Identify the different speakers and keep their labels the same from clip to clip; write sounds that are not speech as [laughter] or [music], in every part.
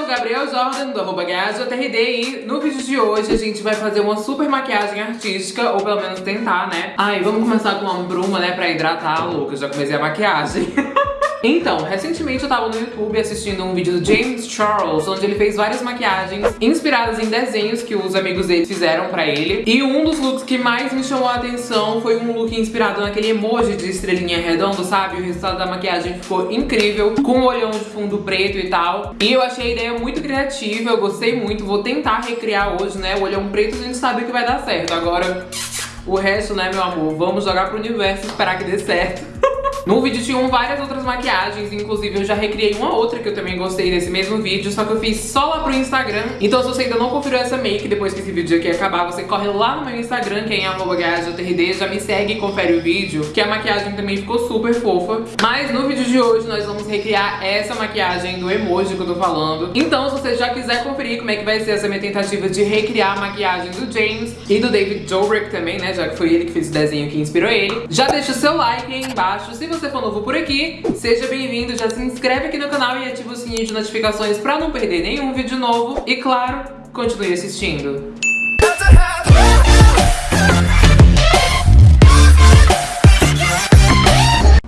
Speaker 1: sou Gabriel Jordan, do arroba e no vídeo de hoje a gente vai fazer uma super maquiagem artística, ou pelo menos tentar, né? Ai, vamos começar com uma bruma, né, pra hidratar a louca, já comecei a maquiagem. [laughs] Então, recentemente eu tava no YouTube assistindo um vídeo do James Charles, onde ele fez várias maquiagens inspiradas em desenhos que os amigos dele fizeram pra ele. E um dos looks que mais me chamou a atenção foi um look inspirado naquele emoji de estrelinha redondo, sabe? O resultado da maquiagem ficou incrível, com um olhão de fundo preto e tal. E eu achei a ideia muito criativa, eu gostei muito, vou tentar recriar hoje, né? O olhão preto a gente sabe que vai dar certo. Agora, o resto, né, meu amor, vamos jogar pro universo e esperar que dê certo. [laughs] No vídeo tinham várias outras maquiagens, inclusive eu já recriei uma outra que eu também gostei desse mesmo vídeo, só que eu fiz só lá pro Instagram. Então se você ainda não conferiu essa make, depois que esse vídeo aqui acabar, você corre lá no meu Instagram, que é em já me segue e confere o vídeo, que a maquiagem também ficou super fofa. Mas no vídeo de hoje nós vamos recriar essa maquiagem do emoji que eu tô falando. Então se você já quiser conferir como é que vai ser essa minha tentativa de recriar a maquiagem do James e do David Dobrik também, né, já que foi ele que fez o desenho que inspirou ele, já deixa o seu like aí embaixo. Se você for novo por aqui, seja bem-vindo, já se inscreve aqui no canal e ativa o sininho de notificações pra não perder nenhum vídeo novo. E claro, continue assistindo.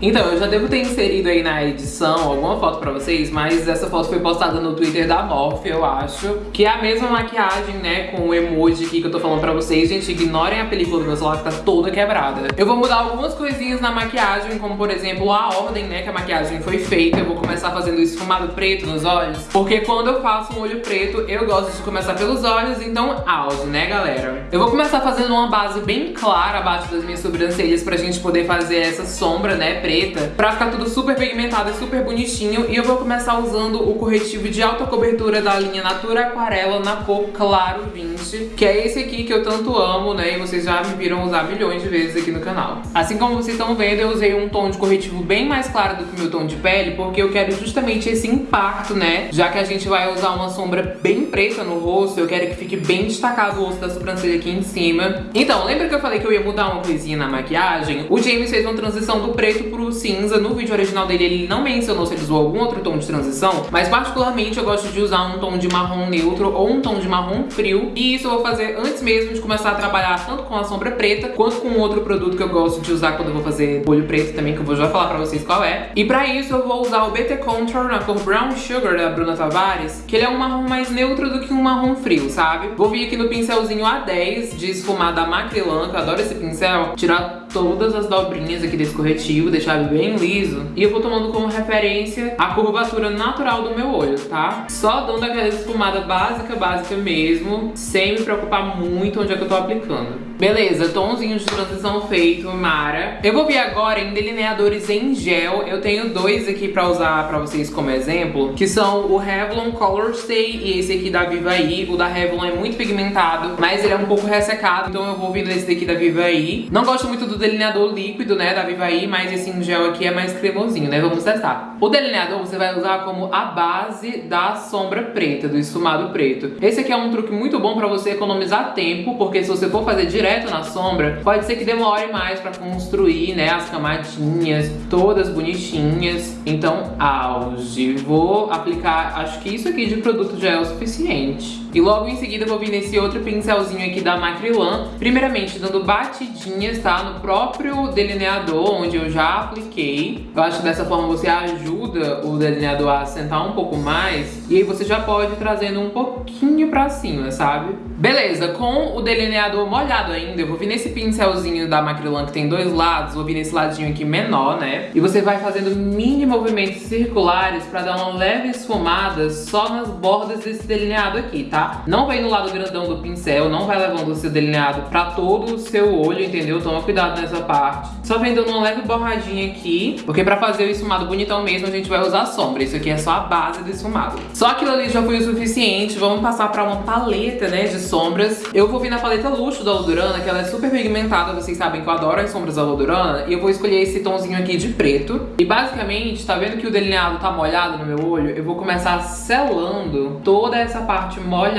Speaker 1: Então, eu já devo ter inserido aí na edição alguma foto pra vocês, mas essa foto foi postada no Twitter da Morphe, eu acho. Que é a mesma maquiagem, né, com o emoji aqui que eu tô falando pra vocês. Gente, ignorem a película do meu celular que tá toda quebrada. Eu vou mudar algumas coisinhas na maquiagem, como por exemplo a ordem, né, que a maquiagem foi feita. Eu vou começar fazendo esfumado preto nos olhos, porque quando eu faço um olho preto, eu gosto de começar pelos olhos, então auge, né, galera? Eu vou começar fazendo uma base bem clara abaixo das minhas sobrancelhas pra gente poder fazer essa sombra, né, preta preta pra ficar tudo super pigmentado e super bonitinho. E eu vou começar usando o corretivo de alta cobertura da linha Natura Aquarela na cor Claro 20, que é esse aqui que eu tanto amo, né? E vocês já me viram usar milhões de vezes aqui no canal. Assim como vocês estão vendo, eu usei um tom de corretivo bem mais claro do que meu tom de pele, porque eu quero justamente esse impacto, né? Já que a gente vai usar uma sombra bem preta no rosto, eu quero que fique bem destacado o osso da sobrancelha aqui em cima. Então, lembra que eu falei que eu ia mudar uma coisinha na maquiagem? O James fez uma transição do preto pro cinza. No vídeo original dele ele não mencionou se ele usou algum outro tom de transição, mas particularmente eu gosto de usar um tom de marrom neutro ou um tom de marrom frio. E isso eu vou fazer antes mesmo de começar a trabalhar tanto com a sombra preta, quanto com outro produto que eu gosto de usar quando eu vou fazer olho preto também, que eu vou já falar pra vocês qual é. E pra isso eu vou usar o BT Contour na cor Brown Sugar da Bruna Tavares, que ele é um marrom mais neutro do que um marrom frio, sabe? Vou vir aqui no pincelzinho A10 de esfumar da Macrylan, que eu adoro esse pincel, tirar todas as dobrinhas aqui desse corretivo, deixar bem liso. E eu vou tomando como referência a curvatura natural do meu olho, tá? Só dando aquela esfumada básica, básica mesmo, sem me preocupar muito onde é que eu tô aplicando. Beleza, tomzinho de transição feito, Mara. Eu vou vir agora em delineadores em gel. Eu tenho dois aqui pra usar pra vocês como exemplo, que são o Revlon Color Stay e esse aqui da Vivaí. O da Revlon é muito pigmentado, mas ele é um pouco ressecado, então eu vou vir nesse daqui da Vivaí. Não gosto muito do delineador líquido, né, da Vivaí, mas esse em gel aqui é mais cremosinho, né? Vamos testar. O delineador você vai usar como a base da sombra preta, do esfumado preto. Esse aqui é um truque muito bom pra você economizar tempo, porque se você for fazer direto direto na sombra, pode ser que demore mais pra construir, né, as camadinhas todas bonitinhas. Então, auge. Vou aplicar, acho que isso aqui de produto já é o suficiente. E logo em seguida vou vir nesse outro pincelzinho aqui da Macrylan, primeiramente dando batidinhas, tá? No próprio delineador, onde eu já apliquei. Eu acho que dessa forma você ajuda o delineador a assentar um pouco mais. E aí você já pode ir trazendo um pouquinho pra cima, sabe? Beleza, com o delineador molhado ainda, eu vou vir nesse pincelzinho da Macrylan que tem dois lados, vou vir nesse ladinho aqui menor, né? E você vai fazendo mini movimentos circulares pra dar uma leve esfumada só nas bordas desse delineado aqui, tá? Não vai no lado grandão do pincel, não vai levando o seu delineado pra todo o seu olho, entendeu? Toma cuidado nessa parte. Só vem dando uma leve borradinha aqui, porque pra fazer o esfumado bonitão mesmo, a gente vai usar sombra. Isso aqui é só a base do esfumado. Só aquilo ali já foi o suficiente, vamos passar pra uma paleta, né, de sombras. Eu vou vir na paleta luxo da Lodurana, que ela é super pigmentada, vocês sabem que eu adoro as sombras da Lodurana, e eu vou escolher esse tomzinho aqui de preto. E basicamente, tá vendo que o delineado tá molhado no meu olho? Eu vou começar selando toda essa parte molhada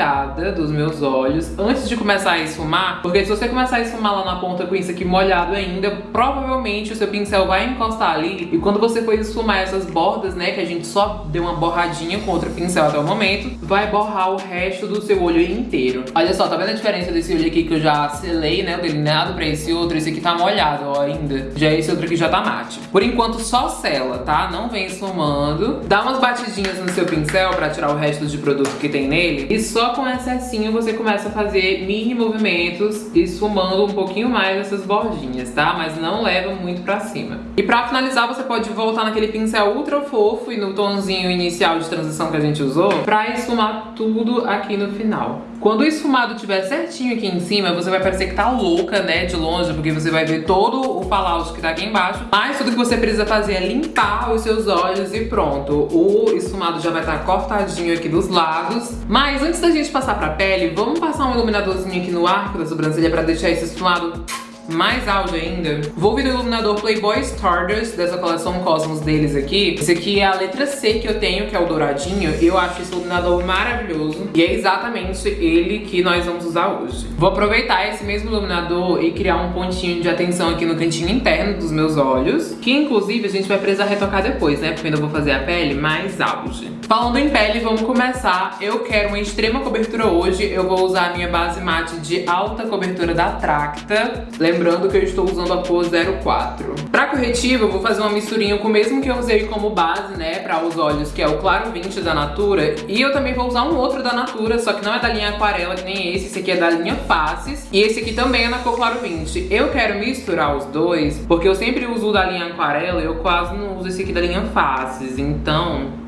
Speaker 1: dos meus olhos antes de começar a esfumar, porque se você começar a esfumar lá na ponta com isso aqui molhado ainda, provavelmente o seu pincel vai encostar ali, e quando você for esfumar essas bordas, né, que a gente só deu uma borradinha com outro pincel até o momento, vai borrar o resto do seu olho inteiro. Olha só, tá vendo a diferença desse olho aqui que eu já selei, né, o delineado pra esse outro? Esse aqui tá molhado, ó, ainda. Já esse outro aqui já tá mate. Por enquanto, só sela, tá? Não vem esfumando. Dá umas batidinhas no seu pincel pra tirar o resto de produto que tem nele. E só com excessinho você começa a fazer mini movimentos, esfumando um pouquinho mais essas bordinhas, tá? Mas não leva muito pra cima. E pra finalizar, você pode voltar naquele pincel ultra fofo e no tonzinho inicial de transição que a gente usou pra esfumar tudo aqui no final. Quando o esfumado estiver certinho aqui em cima, você vai parecer que tá louca, né, de longe, porque você vai ver todo o fallout que tá aqui embaixo. Mas tudo que você precisa fazer é limpar os seus olhos e pronto. O esfumado já vai estar tá cortadinho aqui dos lados. Mas antes da gente passar pra pele, vamos passar um iluminadorzinho aqui no arco da sobrancelha pra deixar esse esfumado mais áudio ainda. Vou vir do iluminador Playboy Stardust, dessa coleção Cosmos deles aqui. Esse aqui é a letra C que eu tenho, que é o douradinho. Eu acho esse iluminador maravilhoso. E é exatamente ele que nós vamos usar hoje. Vou aproveitar esse mesmo iluminador e criar um pontinho de atenção aqui no cantinho interno dos meus olhos. Que inclusive a gente vai precisar retocar depois, né? Porque ainda vou fazer a pele mais auge. Falando em pele, vamos começar. Eu quero uma extrema cobertura hoje. Eu vou usar a minha base mate de alta cobertura da Tracta. Lembrando que eu estou usando a cor 04. Pra corretivo, eu vou fazer uma misturinha com o mesmo que eu usei como base, né, para os olhos, que é o Claro 20 da Natura. E eu também vou usar um outro da Natura, só que não é da linha Aquarela, que nem esse. Esse aqui é da linha Faces. E esse aqui também é na cor Claro 20. Eu quero misturar os dois, porque eu sempre uso o da linha Aquarela e eu quase não uso esse aqui da linha Faces. Então,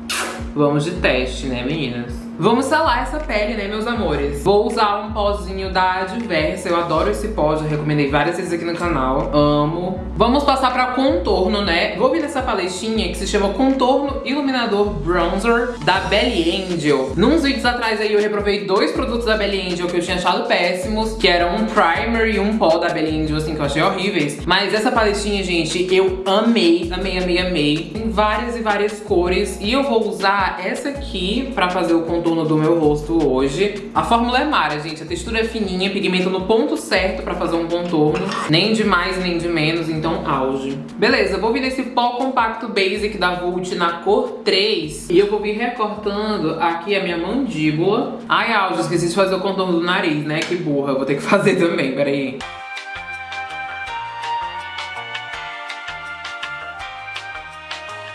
Speaker 1: vamos de teste, né, meninas? Vamos selar essa pele, né, meus amores? Vou usar um pozinho da Adversa. Eu adoro esse pó, já recomendei várias vezes aqui no canal. Amo. Vamos passar pra contorno, né? Vou vir nessa paletinha que se chama Contorno Iluminador Bronzer da Belly Angel. Nos vídeos atrás aí eu reprovei dois produtos da Belly Angel que eu tinha achado péssimos, que eram um primer e um pó da Belly Angel, assim, que eu achei horríveis. Mas essa paletinha, gente, eu amei, amei, amei, amei. Tem várias e várias cores. E eu vou usar essa aqui pra fazer o contorno contorno do meu rosto hoje. A fórmula é Mara, gente. A textura é fininha, pigmento no ponto certo pra fazer um contorno. Nem de mais, nem de menos, então auge. Beleza, vou vir nesse pó compacto basic da Vult na cor 3. E eu vou vir recortando aqui a minha mandíbula. Ai, auge, esqueci de fazer o contorno do nariz, né? Que burra, vou ter que [laughs] fazer também, peraí.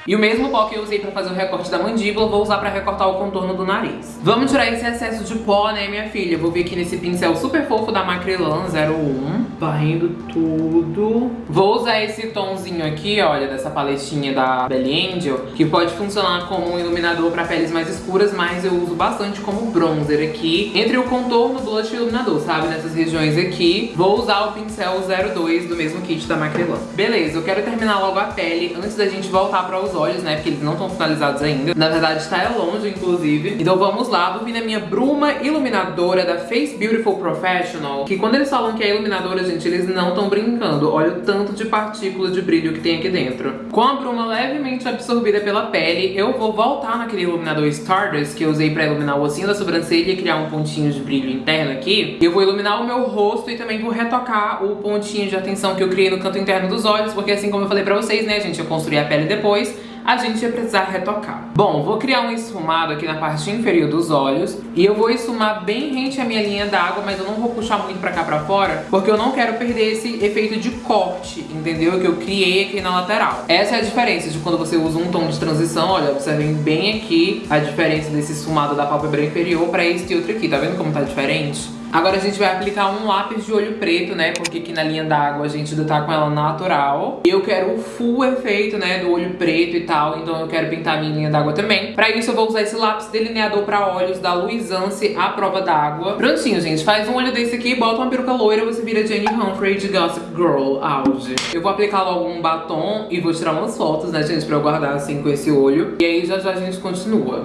Speaker 1: E o mesmo pó que eu usei pra fazer o recorte da mandíbula, vou usar pra recortar o contorno do nariz. Vamos tirar esse excesso de pó, né, minha filha? Vou vir aqui nesse pincel super fofo da Macrylan 01, varrendo tudo. Vou usar esse tomzinho aqui, olha, dessa paletinha da Belly Angel, que pode funcionar como um iluminador pra peles mais escuras, mas eu uso bastante como bronzer aqui, entre o contorno, blush e iluminador, sabe? Nessas regiões aqui. Vou usar o pincel 02 do mesmo kit da Macrylan. Beleza, eu quero terminar logo a pele antes da gente voltar pra usar os olhos, né? Porque eles não estão finalizados ainda. Na verdade, está longe, inclusive. Então vamos lá, vou vir na minha bruma iluminadora da Face Beautiful Professional. Que quando eles falam que é iluminadora, gente, eles não estão brincando. Olha o tanto de partícula de brilho que tem aqui dentro. Com a bruma levemente absorvida pela pele, eu vou voltar naquele iluminador Stardust que eu usei pra iluminar o ossinho da sobrancelha e criar um pontinho de brilho interno aqui. Eu vou iluminar o meu rosto e também vou retocar o pontinho de atenção que eu criei no canto interno dos olhos, porque assim como eu falei pra vocês, né, gente, eu construí a pele depois a gente ia precisar retocar. Bom, vou criar um esfumado aqui na parte inferior dos olhos e eu vou esfumar bem rente à minha linha d'água, mas eu não vou puxar muito pra cá pra fora, porque eu não quero perder esse efeito de corte, entendeu? Que eu criei aqui na lateral. Essa é a diferença de quando você usa um tom de transição, olha, observem bem aqui a diferença desse esfumado da pálpebra inferior pra este outro aqui, tá vendo como tá diferente? Agora a gente vai aplicar um lápis de olho preto, né? Porque aqui na linha d'água a gente ainda tá com ela natural. Eu quero o full efeito, né? Do olho preto e tal. Então eu quero pintar a minha linha d'água também. Pra isso eu vou usar esse lápis delineador pra olhos da Luisance à prova d'água. Prontinho, gente. Faz um olho desse aqui, bota uma peruca loira, você vira Jenny Humphrey de Gossip Girl auge. Eu vou aplicar logo um batom e vou tirar umas fotos, né, gente? Pra eu guardar assim com esse olho. E aí já já a gente continua.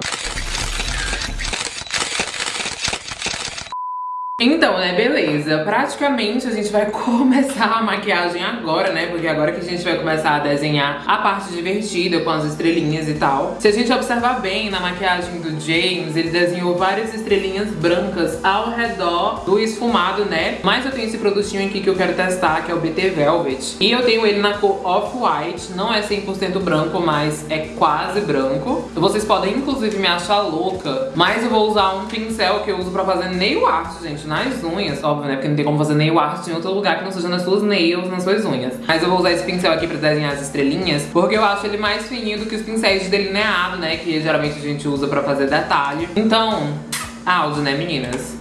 Speaker 1: Então, né, beleza. Praticamente a gente vai [laughs] começar a maquiagem agora, né? Porque agora que a gente vai começar a desenhar a parte divertida com as estrelinhas e tal. Se a gente observar bem na maquiagem do James, ele desenhou várias estrelinhas brancas ao redor do esfumado, né? Mas eu tenho esse produtinho aqui que eu quero testar, que é o BT Velvet. E eu tenho ele na cor Off-White. Não é 100% branco, mas é quase branco. Vocês podem, inclusive, me achar louca. Mas eu vou usar um pincel que eu uso pra fazer nail art, gente nas unhas, óbvio, né? Porque não tem como fazer nail art em outro lugar que não seja nas suas nails, nas suas unhas. Mas eu vou usar esse pincel aqui pra desenhar as estrelinhas, porque eu acho ele mais fininho do que os pincéis de delineado, né? Que geralmente a gente usa pra fazer detalhe. Então, áudio, né, meninas?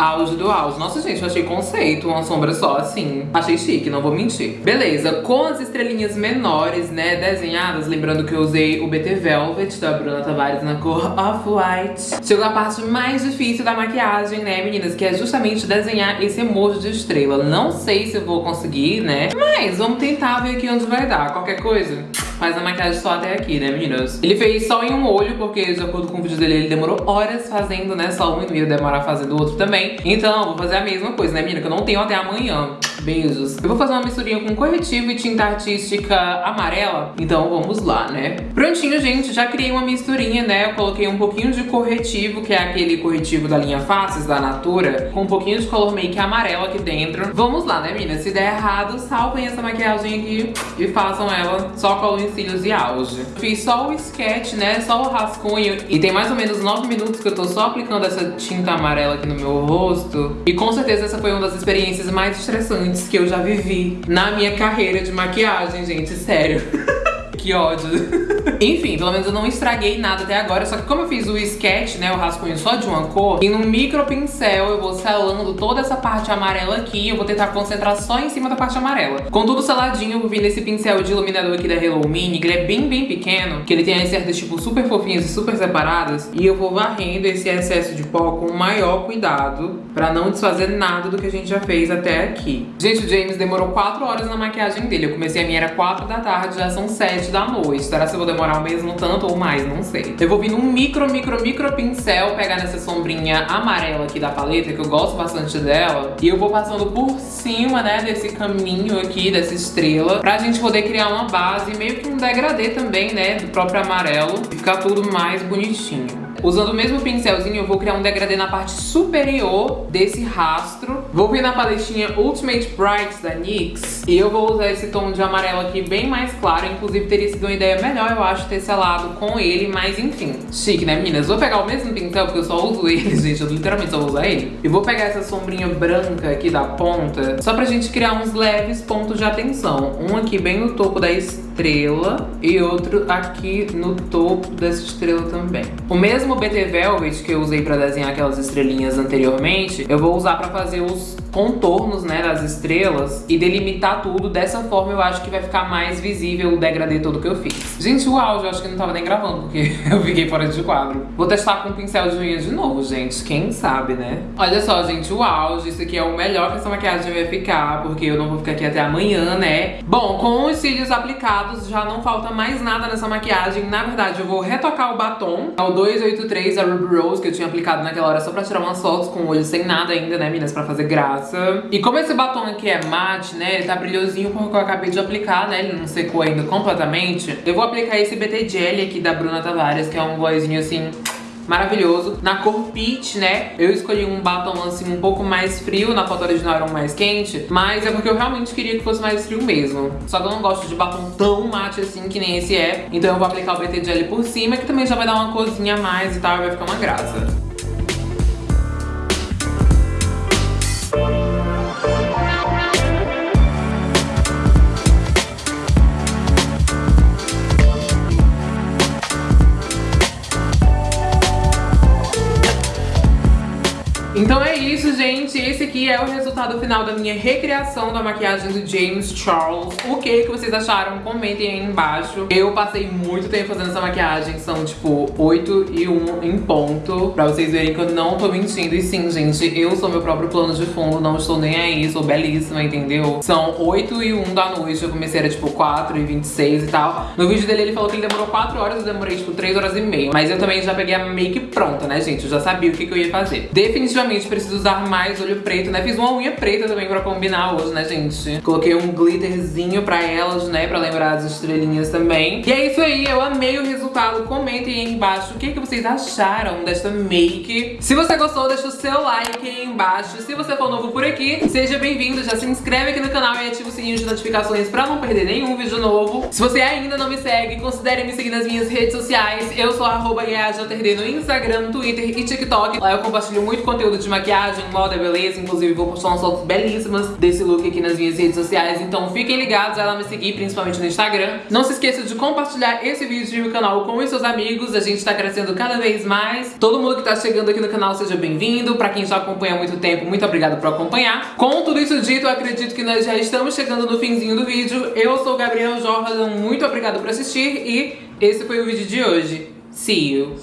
Speaker 1: Auge do auge. Nossa, gente, eu achei conceito, uma sombra só, assim. Achei chique, não vou mentir. Beleza, com as estrelinhas menores, né, desenhadas, lembrando que eu usei o BT Velvet da Bruna Tavares na cor Off-White. Chegou a parte mais difícil da maquiagem, né, meninas, que é justamente desenhar esse emoji de estrela. Não sei se eu vou conseguir, né, mas vamos tentar ver aqui onde vai dar. Qualquer coisa, faz a maquiagem só até aqui, né, meninas? Ele fez só em um olho, porque de acordo com o vídeo dele, ele demorou horas fazendo, né, só um e ia demorar fazendo o outro também. Então, vou fazer a mesma coisa, né, menina? Que eu não tenho até amanhã. Beijos. Eu vou fazer uma misturinha com corretivo e tinta artística amarela. Então vamos lá, né? Prontinho, gente. Já criei uma misturinha, né? Eu coloquei um pouquinho de corretivo, que é aquele corretivo da linha Faces, da Natura, com um pouquinho de color make amarelo aqui dentro. Vamos lá, né, meninas? Se der errado, salvem essa maquiagem aqui e façam ela só com os cílios e auge. Fiz só o sketch, né? Só o rascunho. E tem mais ou menos 9 minutos que eu tô só aplicando essa tinta amarela aqui no meu rosto. E com certeza essa foi uma das experiências mais estressantes que eu já vivi na minha carreira de maquiagem, gente, sério. [laughs] que ódio. Enfim, pelo menos eu não estraguei nada até agora. Só que como eu fiz o sketch, né, o rascunho só de uma cor, e no micro pincel eu vou selando toda essa parte amarela aqui. Eu vou tentar concentrar só em cima da parte amarela. Com tudo seladinho, eu vou vir nesse pincel de iluminador aqui da Hello Mini, que ele é bem, bem pequeno. Que ele tem as cerdas, tipo, super fofinhas e super separadas. E eu vou varrendo esse excesso de pó com o maior cuidado, pra não desfazer nada do que a gente já fez até aqui. Gente, o James demorou 4 horas na maquiagem dele. Eu comecei a minha, era 4 da tarde, já são 7 da noite. Será que eu vou demorar o mesmo tanto ou mais? Não sei. Eu vou vir num micro, micro, micro pincel, pegar nessa sombrinha amarela aqui da paleta, que eu gosto bastante dela. E eu vou passando por cima, né, desse caminho aqui, dessa estrela, pra gente poder criar uma base, meio que um degradê também, né, do próprio amarelo. E ficar tudo mais bonitinho. Usando o mesmo pincelzinho, eu vou criar um degradê na parte superior desse rastro. Vou vir na paletinha Ultimate Bright da NYX. E eu vou usar esse tom de amarelo aqui bem mais claro. Inclusive, teria sido uma ideia melhor, eu acho, ter selado com ele. Mas, enfim, chique, né, meninas? Vou pegar o mesmo pincel, porque eu só uso ele, [laughs] gente. Eu literalmente só usar ele. E vou pegar essa sombrinha branca aqui da ponta, só pra gente criar uns leves pontos de atenção. Um aqui bem no topo da estrela e outro aqui no topo dessa estrela também. O mesmo BT Velvet que eu usei pra desenhar aquelas estrelinhas anteriormente, eu vou usar pra fazer os contornos, né, das estrelas e delimitar tudo. Dessa forma eu acho que vai ficar mais visível o degradê todo que eu fiz. Gente, o áudio eu acho que não tava nem gravando, porque [laughs] eu fiquei fora de quadro. Vou testar com um pincel de unha de novo, gente. Quem sabe, né? Olha só, gente, o áudio. Isso aqui é o melhor que essa maquiagem vai ficar, porque eu não vou ficar aqui até amanhã, né? Bom, com os cílios aplicados, já não falta mais nada nessa maquiagem. Na verdade, eu vou retocar o batom. É o 283 da Ruby Rose, que eu tinha aplicado naquela hora só pra tirar umas fotos com o olho sem nada ainda, né, meninas? Pra fazer graça E como esse batom aqui é mate, né, ele tá brilhosinho porque eu acabei de aplicar, né, ele não secou ainda completamente. Eu vou aplicar esse BT Jelly aqui da Bruna Tavares, que é um glossinho assim maravilhoso. Na cor peach, né? Eu escolhi um batom assim um pouco mais frio, na foto original era um mais quente, mas é porque eu realmente queria que fosse mais frio mesmo. Só que eu não gosto de batom tão mate assim que nem esse é, então eu vou aplicar o BT Jelly por cima, que também já vai dar uma corzinha a mais e tal, vai ficar uma graça. Isso, aqui é o resultado final da minha recriação da maquiagem do James Charles. O que, que vocês acharam? Comentem aí embaixo. Eu passei muito tempo fazendo essa maquiagem. São, tipo, 8 e 1 em ponto. Pra vocês verem que eu não tô mentindo. E sim, gente, eu sou meu próprio plano de fundo. Não estou nem aí. Sou belíssima, entendeu? São 8 e 1 da noite. Eu comecei, era, tipo, 4 e 26 e tal. No vídeo dele, ele falou que ele demorou 4 horas. Eu demorei, tipo, 3 horas e meia. Mas eu também já peguei a make pronta, né, gente? Eu já sabia o que, que eu ia fazer. Definitivamente preciso usar mais olho preto, né? Fiz uma unha preta também pra combinar hoje, né, gente? Coloquei um glitterzinho pra elas, né? Pra lembrar as estrelinhas também. E é isso aí, eu amei o resultado. Comentem aí embaixo o que, que vocês acharam desta make. Se você gostou, deixa o seu like aí embaixo. Se você for novo por aqui, seja bem-vindo. Já se inscreve aqui no canal e ativa o sininho de notificações pra não perder nenhum vídeo novo. Se você ainda não me segue, considere me seguir nas minhas redes sociais. Eu sou arroba no Instagram, Twitter e TikTok. Lá eu compartilho muito conteúdo de maquiagem, moda, beleza. Inclusive vou postar umas fotos belíssimas desse look aqui nas minhas redes sociais. Então fiquem ligados, vai lá me seguir, principalmente no Instagram. Não se esqueça de compartilhar esse vídeo no canal com os seus amigos. A gente tá crescendo cada vez mais. Todo mundo que tá chegando aqui no canal, seja bem-vindo. Pra quem já acompanha há muito tempo, muito obrigada por acompanhar. Com tudo isso dito, eu acredito que nós já estamos chegando no finzinho do vídeo. Eu sou Gabriel Jordan, muito obrigada por assistir e esse foi o vídeo de hoje. See you!